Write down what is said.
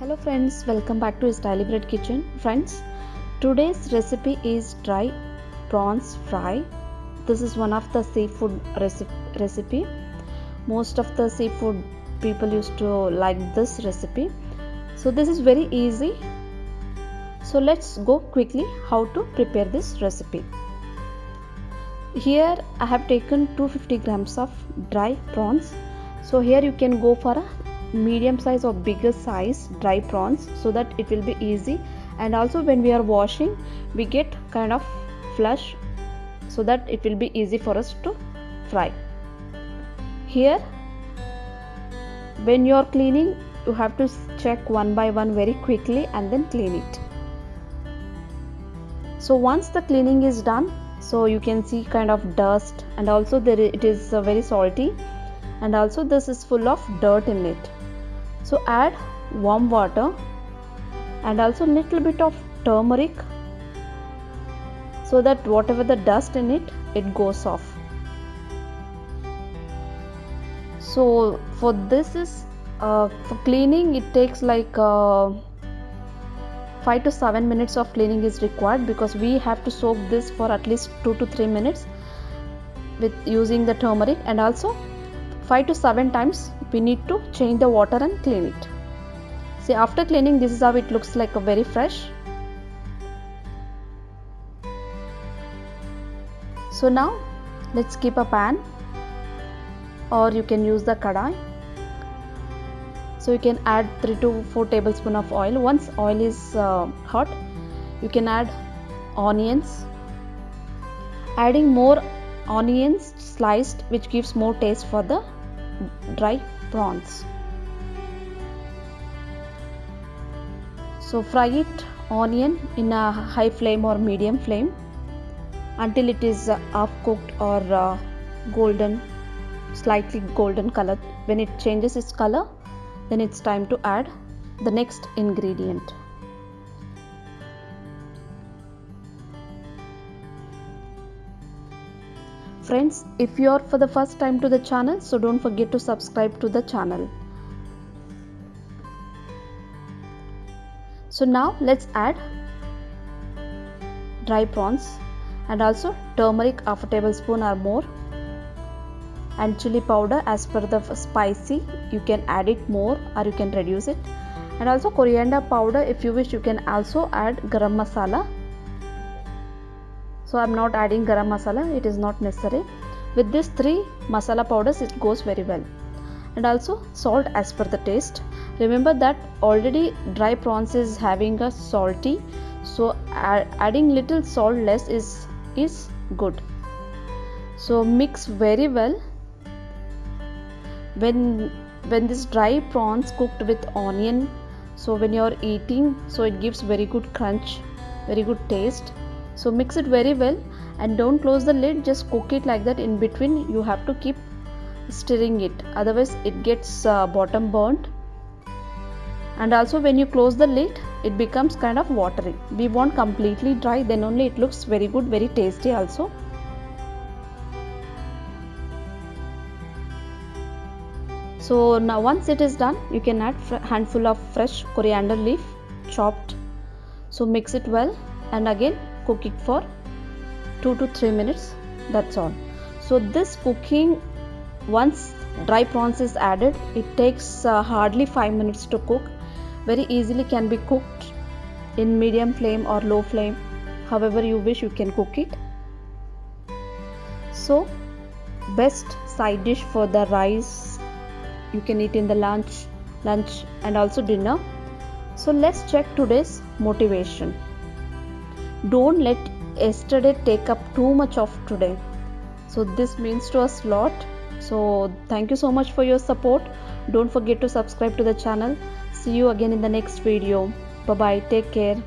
Hello friends, welcome back to Styly Bread Kitchen. Friends, today's recipe is dry prawns fry. This is one of the seafood recipe. Most of the seafood people used to like this recipe. So this is very easy. So let's go quickly how to prepare this recipe. Here I have taken 250 grams of dry prawns. So here you can go for a medium size or bigger size dry prawns so that it will be easy. And also when we are washing we get kind of flush so that it will be easy for us to fry. Here when you are cleaning you have to check one by one very quickly and then clean it. So once the cleaning is done so you can see kind of dust and also there it is uh, very salty. And also this is full of dirt in it so add warm water and also a little bit of turmeric so that whatever the dust in it it goes off. So for this is uh, for cleaning it takes like uh, 5 to 7 minutes of cleaning is required because we have to soak this for at least 2 to 3 minutes with using the turmeric and also 5 to 7 times we need to change the water and clean it. See after cleaning this is how it looks like a very fresh. So now let's keep a pan or you can use the kadai. So you can add 3 to 4 tablespoon of oil. Once oil is uh, hot you can add onions. Adding more onions sliced which gives more taste for the dry prawns. So fry it onion in a high flame or medium flame until it is uh, half cooked or uh, golden slightly golden color. When it changes its color then it's time to add the next ingredient friends if you are for the first time to the channel so don't forget to subscribe to the channel. So now let's add dry prawns and also turmeric half a tablespoon or more and chili powder as per the spicy. You can add it more or you can reduce it. And also coriander powder if you wish you can also add garam masala so i'm not adding garam masala. It is not necessary. With these three masala powders it goes very well. And also salt as per the taste. Remember that already dry prawns is having a salty. So adding little salt less is is good. So mix very well. When when this dry prawns cooked with onion so when you are eating so it gives very good crunch very good taste so mix it very well and don't close the lid just cook it like that in between. You have to keep stirring it otherwise it gets uh, bottom burnt. And also when you close the lid it becomes kind of watery. We want completely dry then only it looks very good very tasty also. So now once it is done you can add a handful of fresh coriander leaf chopped. So mix it well and again cook it for 2 to 3 minutes. That's all. So this cooking once dry prawns is added it takes uh, hardly 5 minutes to cook. Very easily can be cooked in medium flame or low flame. However you wish you can cook it. So best side dish for the rice you can eat in the lunch lunch and also dinner. So let's check today's motivation don't let yesterday take up too much of today. So this means to us lot. So thank you so much for your support. Don't forget to subscribe to the channel. See you again in the next video. Bye bye take care